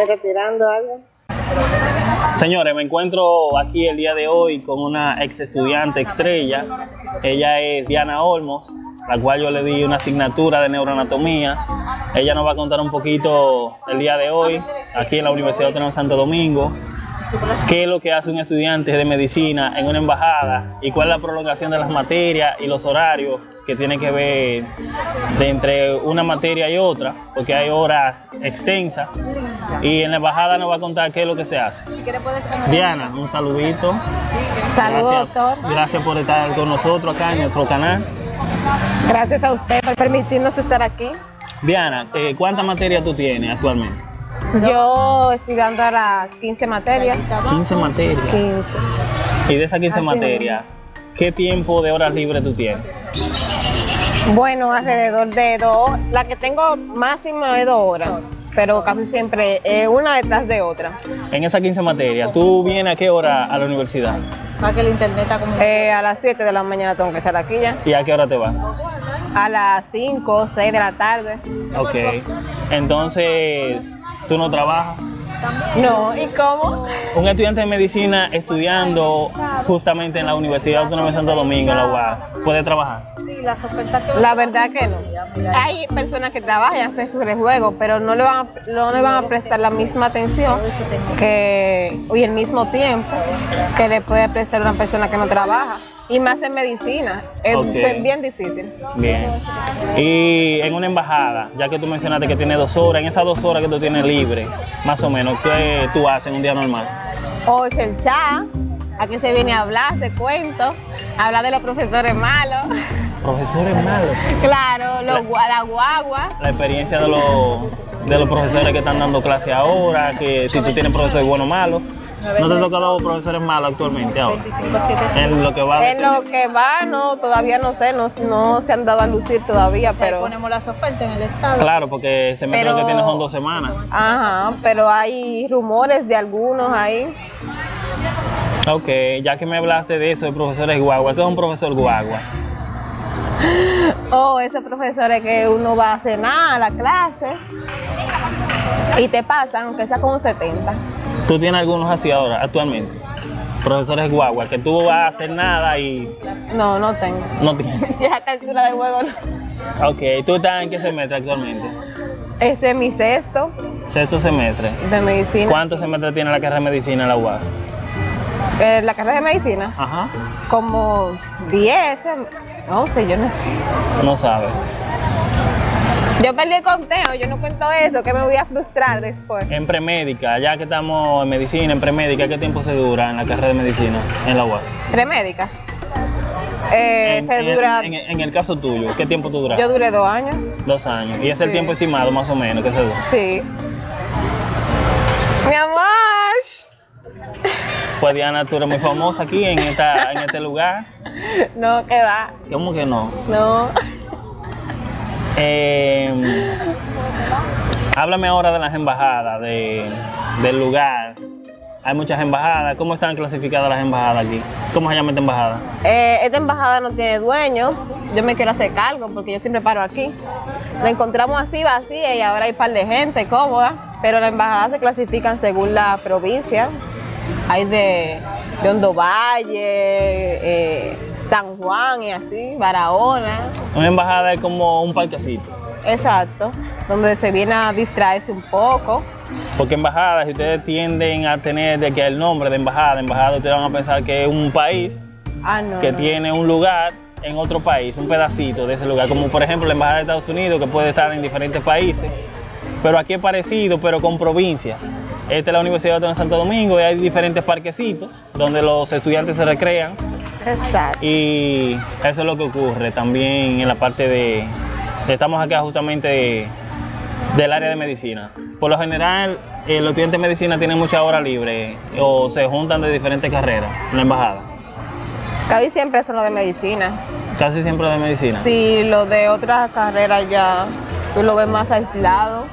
¿Estás tirando algo? Señores, me encuentro aquí el día de hoy con una ex estudiante estrella. Ella es Diana Olmos, la cual yo le di una asignatura de neuroanatomía. Ella nos va a contar un poquito el día de hoy, aquí en la Universidad de Santo Domingo, qué es lo que hace un estudiante de medicina en una embajada y cuál es la prolongación de las materias y los horarios que tiene que ver de entre una materia y otra, porque hay horas extensas. Y en la embajada nos va a contar qué es lo que se hace. Diana, un saludito. Saludos, doctor. Gracias por estar con nosotros acá en nuestro canal. Gracias a usted por permitirnos estar aquí. Diana, eh, ¿cuántas materias tú tienes actualmente? Yo estoy dando ahora 15 materias. 15 materias. 15. Y de esas 15 Así materias, ¿qué tiempo de horas libres tú tienes? Bueno, alrededor de dos. La que tengo máximo es dos horas, pero casi siempre es una detrás de otra. En esas 15 materias, ¿tú vienes a qué hora a la universidad? Para que el internet está como... Eh, a las 7 de la mañana tengo que estar aquí ya. ¿Y a qué hora te vas? A las 5 o 6 de la tarde. Ok. Entonces, ¿tú no trabajas? No, ¿y cómo? Un estudiante de medicina estudiando justamente en la Universidad Autónoma de Santo Domingo, en la UAS, ¿puede trabajar? Sí, las ofertas que... La verdad que no. Hay personas que trabajan hacen sus juego, pero no le, van a, no le van a prestar la misma atención que, y el mismo tiempo que le puede prestar una persona que no trabaja. Y más en medicina. Es bien difícil. Bien. Y en una embajada, ya que tú mencionaste que tiene dos horas, en esas dos horas que tú tienes libre, más o menos, ¿qué tú haces en un día normal? O es el chat, aquí se viene a hablar, se cuento, hablar de los profesores malos. Profesores malos. Claro, los, la guagua. La experiencia de los, de los profesores que están dando clase ahora, que si tú tienes profesores buenos o malos. ¿No te ha tocado profesores malos actualmente ahora? 25-7. En lo que va En lo que va, no, todavía no sé, no, no se han dado a lucir todavía, Pero ponemos las ofertas en el estado. Claro, porque ese semestre Pero- que tienes son dos semanas. Ajá, pero hay rumores de algunos ahí. Ok, ya que me hablaste de eso, de profesores guagua, ¿qué es un profesor guagua? O esos profesores que uno va a cenar a la clase y te pasan, aunque sea con un 70. ¿Tú tienes algunos así ahora, actualmente? Profesores guagua, que tú vas a hacer nada y No, no tengo. no tienes. Ya altura de juego no. Ok, ¿tú estás en qué semestre actualmente? Este es mi sexto Sexto semestre. de medicina. ¿Cuántos semestres tiene la carrera de medicina en la UAS? Eh, la carrera de medicina, Ajá. como 10, 11, yo no sé. No sabes. Yo perdí el conteo, yo no cuento eso, que me voy a frustrar después. En premédica, ya que estamos en medicina, en premédica, ¿qué tiempo se dura en la carrera de medicina en la UAS? Premédica. Eh, en, se dura, en- en el caso tuyo, ¿qué tiempo tú duras? yo duré dos años, Dos años. ¿Y es el tiempo estimado más o menos que se dura? sí. Mi amor. Pues Diana, tú eres muy famosa aquí en, esta, en este lugar. No, que va. ¿Cómo que no? No. Eh, háblame ahora de las embajadas, de, del lugar. Hay muchas embajadas. ¿Cómo están clasificadas las embajadas aquí? ¿Cómo se llama esta embajada? Eh, esta embajada no tiene dueño. Yo me quiero hacer cargo porque yo siempre paro aquí. La encontramos así vacía y ahora hay un par de gente cómoda. Pero las embajadas se clasifican según la provincia. Hay de, de Hondo Valle, eh, San Juan y así, Barahona. Una embajada es como un parquecito. Exacto. Donde se viene a distraerse un poco. Porque embajadas, si ustedes tienden a tener de que el nombre de embajada, embajada, ustedes van a pensar que es un país Ah, no. que no. tiene un lugar en otro país, un pedacito de ese lugar, como por ejemplo la embajada de Estados Unidos, que puede estar en diferentes países, pero aquí es parecido, pero con provincias. Esta es la Universidad de Santo Domingo y hay diferentes parquecitos donde los estudiantes se recrean Exacto. y eso es lo que ocurre también en la parte de, estamos acá justamente de- del área de medicina. Por lo general, eh, los estudiantes de medicina tienen mucha hora libre o se juntan de diferentes carreras en la embajada. Casi siempre son los de medicina. Casi siempre de medicina. Si lo de otras carreras ya tú lo ves más aislado.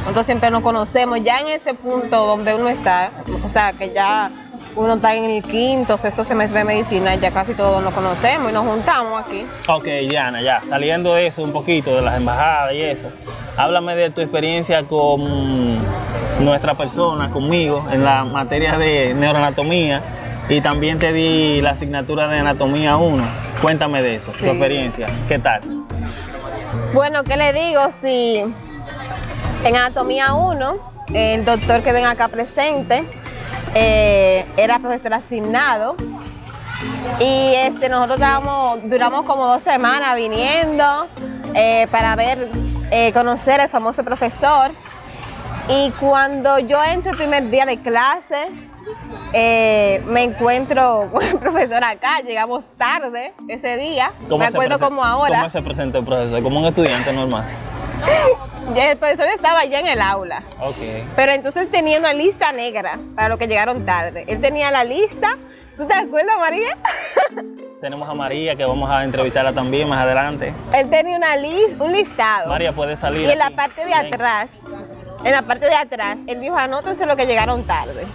Nosotros siempre nos conocemos ya en ese punto donde uno está, o sea, que ya uno está en el quinto, sexto semestre de medicina, ya casi todos nos conocemos y nos juntamos aquí. Ok, Diana, ya, saliendo de eso un poquito, de las embajadas y eso, háblame de tu experiencia con nuestra persona, conmigo, en la materia de neuroanatomía y también te di la asignatura de anatomía 1. Cuéntame de eso, tu experiencia, ¿qué tal? Bueno, ¿qué le digo? Si en anatomía 1, el doctor que ven acá presente eh, era profesor asignado y este, nosotros estábamos- duramos como dos semanas viniendo eh, para ver, eh, conocer al famoso profesor. Y cuando yo entro el primer día de clase, eh, me encuentro con el profesor acá, llegamos tarde ese día, me acuerdo como ahora. ¿Cómo se presenta el profesor? Como un estudiante normal. El profesor estaba ya en el aula, Ok. pero entonces tenía una lista negra para los que llegaron tarde. Él tenía la lista, ¿tú te acuerdas, María? Tenemos a María que vamos a entrevistarla también más adelante. Él tenía una lis- un listado. María puede salir. y en la parte de Ven. atrás, en la parte de atrás, él dijo, anótense los que llegaron tarde.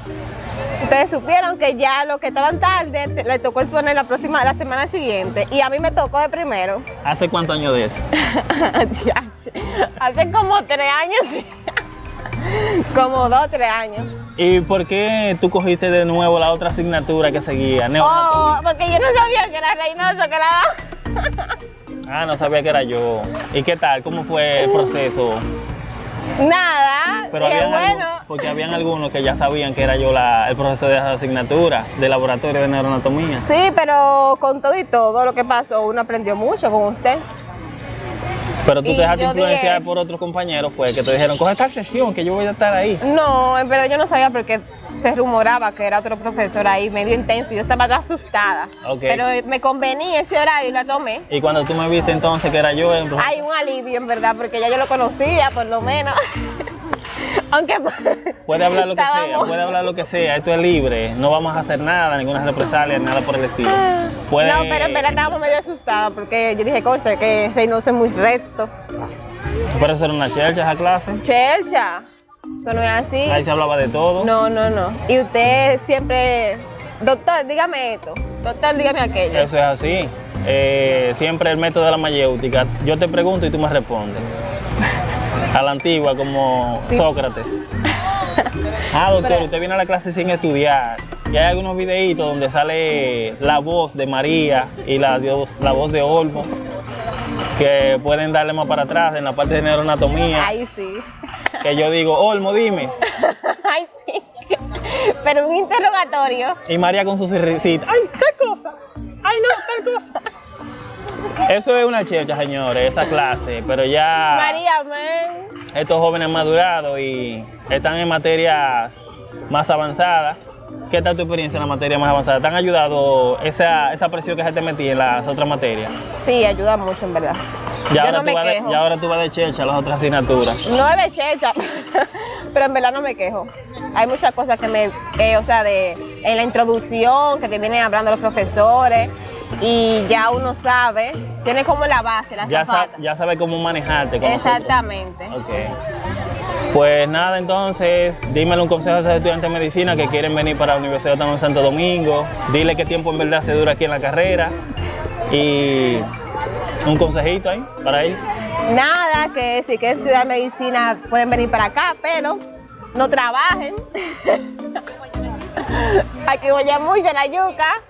Ustedes supieron que ya los que estaban tarde le tocó exponer la próxima, la semana siguiente y a mí me tocó de primero. ¿Hace cuántos años de eso? Hace como tres años, como dos, tres años. ¿Y por qué tú cogiste de nuevo la otra asignatura que seguía? Oh, porque yo no sabía que era Reynoso, que era... Ah, no sabía que era yo. ¿Y qué tal? ¿Cómo fue el proceso? Nada, Pero habían bueno, porque habían algunos que ya sabían que era yo la- el profesor de esa asignatura de laboratorio de neuroanatomía. sí, pero con todo y todo lo que pasó, uno aprendió mucho con usted. Pero tú Y te dejaste influenciar dije- por otros compañeros, fue que te dijeron, coge esta sesión que yo voy a estar ahí. No, en verdad yo no sabía porque se rumoraba que era otro profesor ahí medio intenso yo estaba asustada. Ok. Pero me convenía ese horario y la tomé. Y cuando tú me viste entonces que era yo, profesor- Hay un alivio en verdad porque ya yo lo conocía por lo menos. Aunque puede hablar lo que sea, puede hablar lo que sea, esto es libre, no vamos a hacer nada, ninguna represalia, nada por el estilo. Puede- No, pero en verdad estábamos medio asustadas porque yo dije, coche, que Reynoso es muy recto. Eso era una chercha esa clase, Chelcha, eso no es así. ahí se hablaba de todo. No, no, no. Y usted siempre, doctor, dígame esto, doctor, dígame aquello. Eso es así. Eh, siempre el método de la mayéutica. Yo te pregunto y tú me respondes. A la antigua, como Sócrates. Ah, doctor, usted viene a la clase sin estudiar. Y hay algunos videitos donde sale la voz de María y la, la voz de Olmo, que pueden darle más para atrás en la parte de neuroanatomía. Ay, sí. Que yo digo, Olmo, dime. Ay, sí. Pero un interrogatorio. Y María con su risita. ¡Ay, tal cosa! ¡Ay, no, tal cosa! Eso es una chercha, señores, esa clase. Pero ya María, amén. estos jóvenes han madurado y están en materias más avanzadas. ¿Qué tal tu experiencia en la materia más avanzada? ¿Te han ayudado esa, esa presión que se te metía en las otras materias? Sí, ayuda mucho, en verdad. Y ahora, no tú me vas de, y ahora tú vas de chercha a las otras asignaturas. No es de checha, pero en verdad no me quejo. Hay muchas cosas que me, que, o sea, de en la introducción que te vienen hablando los profesores y ya uno sabe, tiene como la base, la Ya, sa- ya sabes cómo manejarte con. Exactamente. Ok. Pues nada, entonces, dímele un consejo a esos estudiantes de medicina que quieren venir para la Universidad Autónoma de Santo Domingo. Dile qué tiempo en verdad se dura aquí en la carrera. Y un consejito ahí para ellos. Nada, que si quieren estudiar medicina pueden venir para acá, pero no trabajen. Aquí voy a mucho la yuca.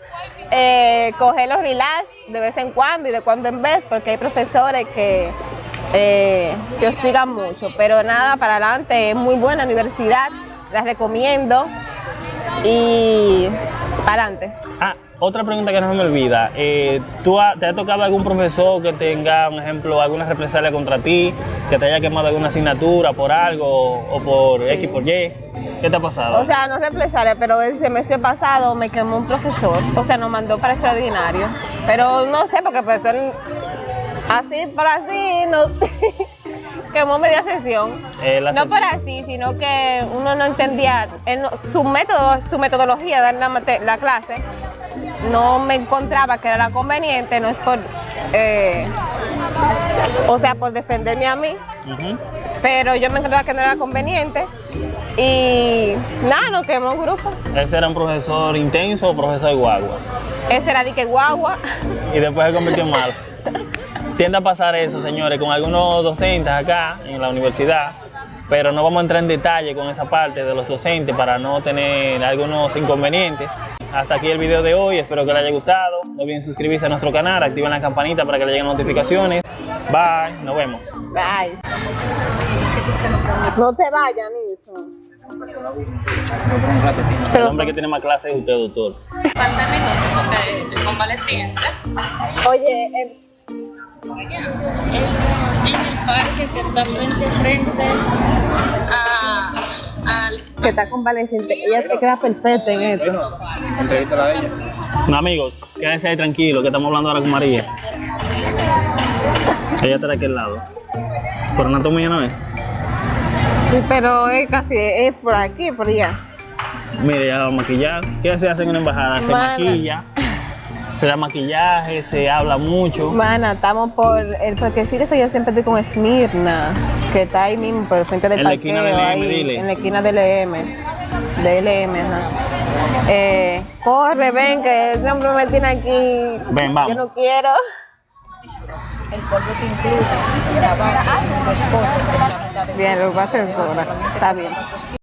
Eh, coger los relax de vez en cuando y de cuando en vez, porque hay profesores que, eh, que hostigan mucho. Pero nada, para adelante, es muy buena universidad, las recomiendo. Y para adelante. Ah, otra pregunta que no se me olvida. Eh, ¿tú ha- ¿Te ha tocado algún profesor que tenga, un ejemplo, alguna represalia contra ti? Que te haya quemado alguna asignatura por algo o por X, por Y. ¿Qué te ha pasado? O sea, no represalia, pero el semestre pasado me quemó un profesor, o sea, nos mandó para extraordinario. Pero no sé, porque el profesor, así por así, no quemó media sesión. Eh, no sesión. por así, sino que uno no entendía su método, su metodología de dar la clase. No me encontraba que era conveniente, no es por, eh, o sea, por defenderme a mí, pero yo me encontraba que no era conveniente Y nada, nos quedamos en grupo. Ese era un profesor intenso o profesor guagua. Ese era de que guagua. Y después se convirtió en malo. Tiende a pasar eso, señores, con algunos docentes acá en la universidad, pero no vamos a entrar en detalle con esa parte de los docentes para no tener algunos inconvenientes. Hasta aquí el video de hoy, espero que les haya gustado. No olviden suscribirse a nuestro canal, activen la campanita para que les lleguen notificaciones. Bye, nos vemos. Bye. No te vayas, Nilson. El Pero hombre que tiene más clases es usted, doctor. Falta minutos porque estoy convaleciente. Oye, eh, Es en el parque que está frente frente a, que está convaleciente. Ella te queda perfecta en esto. No, amigos, quédense ahí tranquilos, que estamos hablando ahora con María. Ella está de aquel lado. Por anatomía no es. Sí, pero es casi, es por aquí, por allá. Mire, ya va a maquillar. ¿Qué se hace en una embajada? Se maquilla, se da maquillaje, se habla mucho. Mana, estamos por el parquecito ese, yo siempre estoy con Esmirna, que está ahí mismo, por el frente del En la parqueo, esquina del LM, ahí, dile. en la esquina del LM, de LM, ajá. Eh, corre, ven, que ese hombre me tiene aquí. Ven, vamos. Yo no quiero. El polvo te incluye los la mitad de Bien, lo va a. Está bien.